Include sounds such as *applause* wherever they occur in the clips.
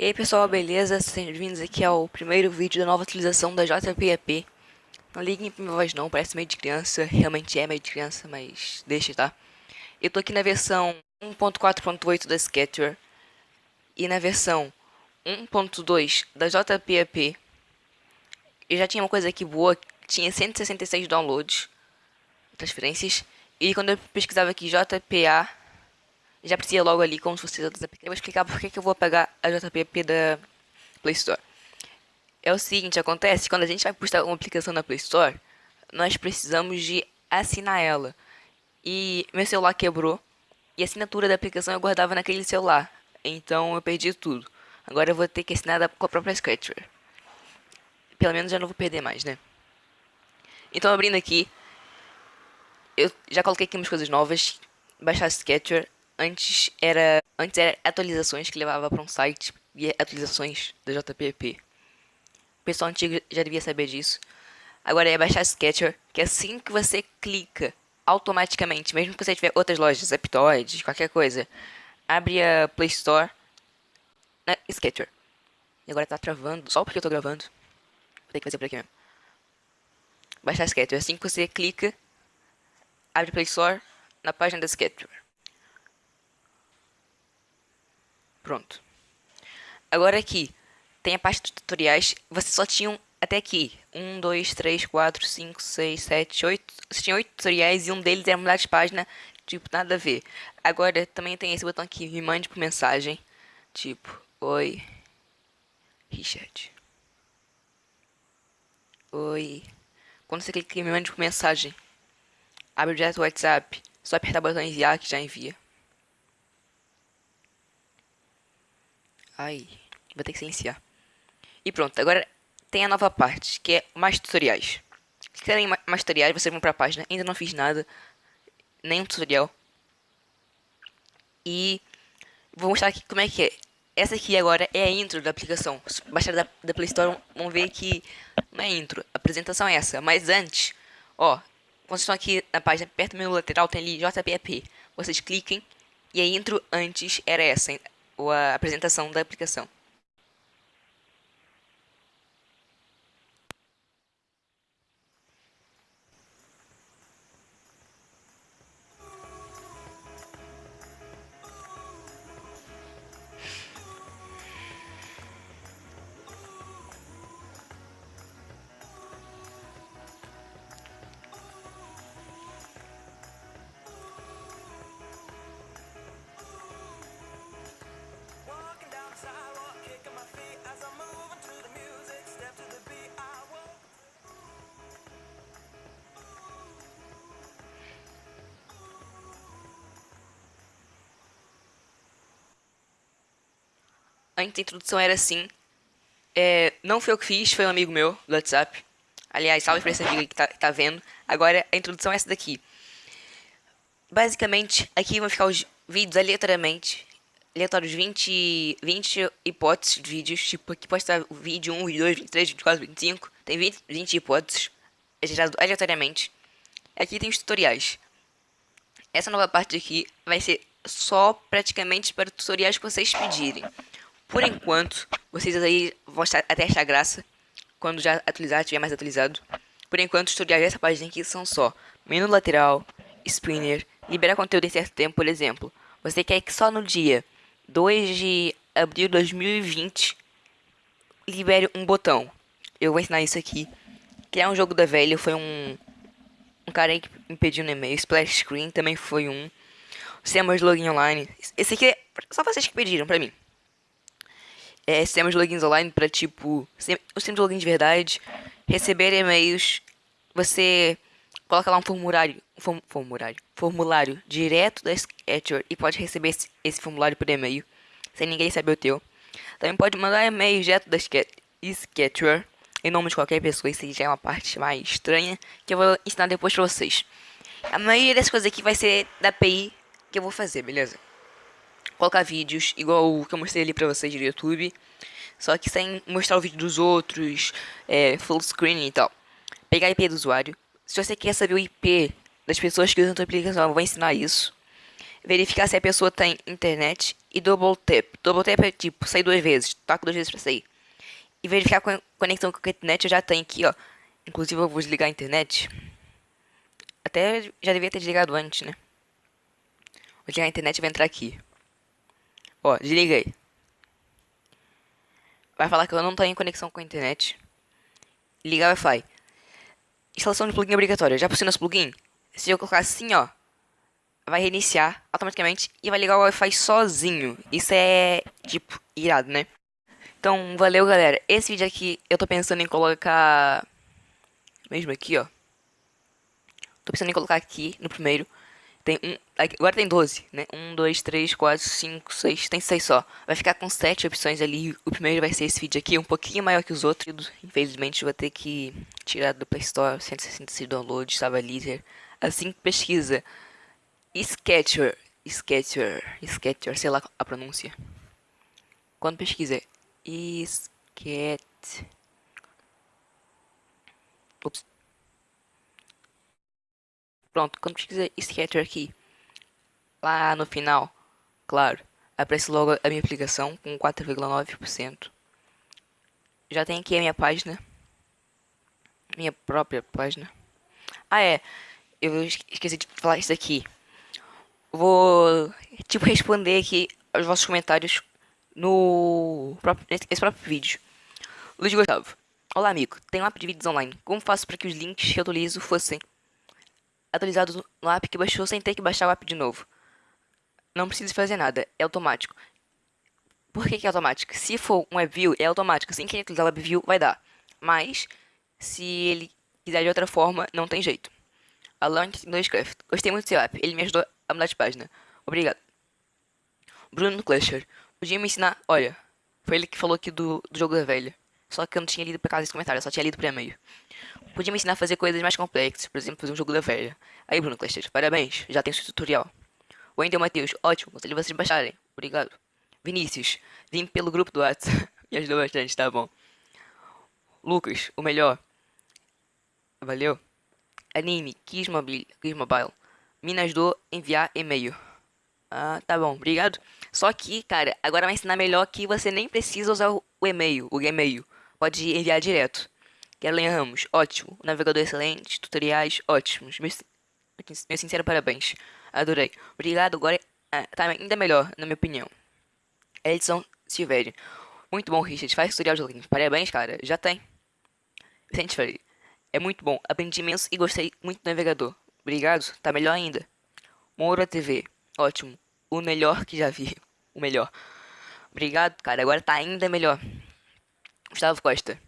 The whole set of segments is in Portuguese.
E aí pessoal, beleza? Sejam bem-vindos aqui ao primeiro vídeo da nova atualização da JPEP. Não liguem pra minha voz não, parece meio de criança, realmente é meio de criança, mas deixa, tá? Eu tô aqui na versão 1.4.8 da Sketcher e na versão 1.2 da JPEP. Eu já tinha uma coisa aqui boa, tinha 166 downloads, transferências, e quando eu pesquisava aqui JPA já aparecia logo ali como se fosse outras. Eu vou explicar por que eu vou pegar a JPP da Play Store. É o seguinte, acontece, quando a gente vai postar uma aplicação na Play Store, nós precisamos de assinar ela. E meu celular quebrou, e a assinatura da aplicação eu guardava naquele celular. Então eu perdi tudo. Agora eu vou ter que assinar com a própria Sketcher. Pelo menos já não vou perder mais, né? Então abrindo aqui, eu já coloquei aqui umas coisas novas. Baixar Sketcher, Antes era, antes era atualizações que levava para um site e atualizações da JPP. O pessoal antigo já devia saber disso. Agora é baixar Sketcher, que é assim que você clica automaticamente, mesmo que você tiver outras lojas, Aptoide, qualquer coisa, abre a Play Store na Sketcher. E agora tá travando, só porque eu tô gravando. Vou ter que fazer por aqui mesmo. Baixar Sketcher, assim que você clica, abre Play Store na página da Sketcher. Pronto. Agora aqui, tem a parte de tutoriais. Vocês só tinham até aqui. 1, 2, 3, 4, 5, 6, 7, 8. Vocês tinham 8 tutoriais e um deles era mudar de página. Tipo, nada a ver. Agora também tem esse botão aqui, me mande por mensagem. Tipo, oi. Richard. Oi. Quando você clica em me mande por mensagem, abre direto o WhatsApp. Só apertar o botão enviar que já envia. Ai, vou ter que silenciar. E pronto, agora tem a nova parte, que é mais tutoriais. Se querem mais tutoriais, vocês vão pra página. Ainda não fiz nada, nenhum tutorial. E vou mostrar aqui como é que é. Essa aqui agora é a intro da aplicação. Baixar da, da Play Store, vão ver que não é intro. A apresentação é essa. Mas antes, ó, quando vocês estão aqui na página, perto do menu lateral, tem ali JPEP. Vocês cliquem e a intro antes era essa ou a apresentação da aplicação. Antes a introdução era assim. É, não foi eu que fiz, foi um amigo meu do WhatsApp. Aliás, salve pra esse amigo que tá, que tá vendo. Agora a introdução é essa daqui. Basicamente, aqui vão ficar os vídeos aleatoriamente. Aleatórios 20, 20 hipóteses de vídeos. Tipo, aqui pode estar vídeo 1, vídeo 2, 23, 24, 25. Tem 20, 20 hipóteses. É gerado aleatoriamente. Aqui tem os tutoriais. Essa nova parte aqui vai ser só praticamente para tutoriais que vocês pedirem. Por enquanto, vocês aí vão até achar graça quando já atualizar, tiver mais atualizado. Por enquanto, os tutoriais dessa página aqui são só menu lateral, spinner, liberar conteúdo em certo tempo, por exemplo. Você quer que só no dia 2 de abril de 2020 libere um botão. Eu vou ensinar isso aqui. Criar um jogo da velha foi um, um cara aí que me pediu no e-mail. Splash Screen também foi um. Sistemas de login online. Esse aqui é só vocês que pediram pra mim é, sistemas de logins online para tipo, o sistema de login de verdade, receber e-mails, você coloca lá um formulário, formulário, formulário direto da Sketcher e pode receber esse, esse formulário por e-mail, sem ninguém saber o teu. Também pode mandar e-mail direto da Sketcher, em nome de qualquer pessoa, isso já é uma parte mais estranha, que eu vou ensinar depois pra vocês. A maioria das coisas aqui vai ser da API que eu vou fazer, beleza? Colocar vídeos igual o que eu mostrei ali pra vocês no YouTube. Só que sem mostrar o vídeo dos outros, é, full screen e tal. Pegar a IP do usuário. Se você quer saber o IP das pessoas que usam a tua aplicação, eu vou ensinar isso. verificar se a pessoa tem internet e double tap. Double tap é tipo, sair duas vezes, toca duas vezes pra sair. E verificar a conexão com a internet eu já tenho aqui, ó. Inclusive eu vou desligar a internet. Até já devia ter desligado antes, né? Vou desligar a internet e vou entrar aqui. Ó, desliguei. Vai falar que eu não tenho conexão com a internet. Ligar Wi-Fi. Instalação de plugin obrigatória. Já possui nosso plugin? Se eu colocar assim, ó, vai reiniciar automaticamente e vai ligar o Wi-Fi sozinho. Isso é, tipo, irado, né? Então, valeu, galera. Esse vídeo aqui eu tô pensando em colocar... Mesmo aqui, ó. Tô pensando em colocar aqui no primeiro. Tem um... Agora tem 12, né? 1, 2, 3, 4, 5, 6... Tem 6 só. Vai ficar com 7 opções ali. O primeiro vai ser esse vídeo aqui, um pouquinho maior que os outros. Infelizmente, vou ter que tirar do Play Store. 166 downloads, Stabilizer. Assim, pesquisa. Sketcher. Sketcher. Sketcher, sei lá a pronúncia. Quando pesquisa Sket. Pronto, quando pesquisa Sketcher aqui, lá no final, claro, aparece logo a minha aplicação com 4,9%. Já tem aqui a minha página. Minha própria página. Ah, é. Eu esqueci de falar isso aqui. Vou, tipo, responder aqui aos vossos comentários no próprio, nesse próprio vídeo. Luiz Gustavo. Olá, amigo. Tenho um app de vídeos online. Como faço para que os links que eu atualizo fossem atualizados no app que baixou sem ter que baixar o app de novo? Não precisa fazer nada. É automático. Por que, que é automático? Se for um WebView, é automático. Sem querer utilizar o WebView, vai dar. Mas, se ele quiser de outra forma, não tem jeito. Alan 2Craft. Gostei muito do seu app. Ele me ajudou a mudar de página. Obrigado. Bruno Clasher. Podia me ensinar... Olha, foi ele que falou aqui do, do jogo da velha. Só que eu não tinha lido por causa desse comentário, só tinha lido por e-mail. Podia me ensinar a fazer coisas mais complexas, por exemplo, fazer um jogo da velha. Aí, Bruno Clasher, parabéns, já tem seu tutorial. Wendel Matheus, ótimo, conselho vocês baixarem. Obrigado. Vinícius, vim pelo grupo do WhatsApp. *laughs* me ajudou bastante, tá bom. Lucas, o melhor. Valeu. Anime, Kiss Mobile, Kiss Mobile. Me ajudou a enviar e-mail. Ah, tá bom, obrigado. Só que, cara, agora vai ensinar melhor que você nem precisa usar o e-mail, o e-mail. Pode enviar direto. Kellen Ramos, ótimo. Navegador excelente, tutoriais ótimos. Meu, meu sincero parabéns. Adorei. Obrigado, agora ah, tá ainda melhor, na minha opinião. Edson Silveira. Muito bom, Richard. Faz tutorial de link. Parabéns, cara. Já tem. Vicente Freire. É muito bom. Aprendi imenso e gostei muito do navegador. Obrigado. Tá melhor ainda. Moura TV. Ótimo. O melhor que já vi. O melhor. Obrigado, cara. Agora tá ainda melhor. Gustavo Costa.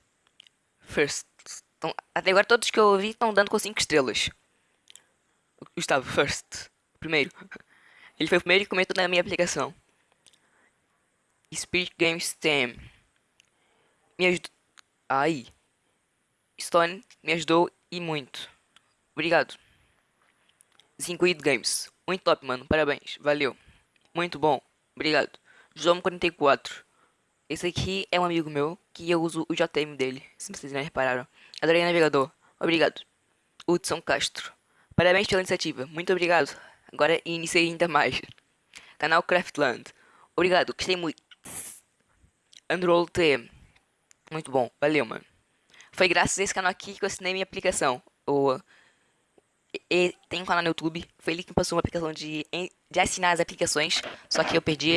First. Até agora todos que eu ouvi estão dando com 5 estrelas. Gustavo, first. Primeiro. *laughs* Ele foi o primeiro que comentou na minha aplicação. Spirit Games Team. Me ajudou. Ai. Stone me ajudou e muito. Obrigado. Zinguid Games. Muito top, mano. Parabéns. Valeu. Muito bom. Obrigado. João44. Esse aqui é um amigo meu que eu uso o JM dele. Se vocês não repararam. Adorei navegador. Obrigado. Hudson Castro. Parabéns pela iniciativa. Muito obrigado. Agora iniciei ainda mais. Canal Craftland. Obrigado. Gostei muito. Androll TM. Muito bom. Valeu, mano. Foi graças a esse canal aqui que eu assinei minha aplicação. O e tem um canal no YouTube, foi ele que passou uma aplicação de, de assinar as aplicações, só que eu perdi,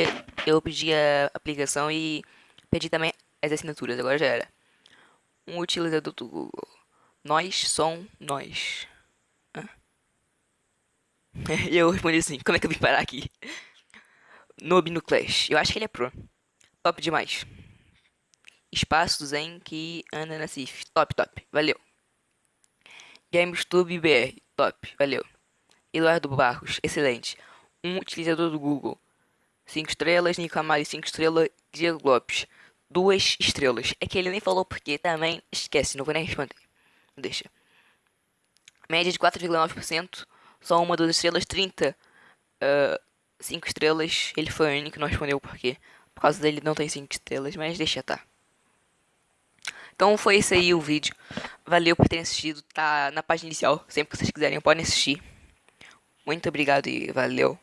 eu perdi a aplicação e perdi também as assinaturas, agora já era. Um utilizador do Google. Nós som nós. *laughs* Eu respondi assim, como é que eu vim parar aqui? Noob no Clash, eu acho que ele é pro. Top demais. Espaços em que anda na CIF. Top, top. Valeu. GameStube BR. Top, valeu. Eduardo Barros, excelente. Um utilizador do Google. 5 estrelas, Nico Amari 5 estrelas, Diego Lopes. 2 estrelas. É que ele nem falou porque também esquece, não vou nem responder. Deixa. Média de 4,9%. Só uma, duas estrelas, 30. 5 uh, estrelas. Ele foi o único que não respondeu porque. Por causa dele não tem 5 estrelas, mas deixa tá. Então foi esse aí o vídeo. Valeu por terem assistido. Tá na página inicial. Sempre que vocês quiserem podem assistir. Muito obrigado e valeu.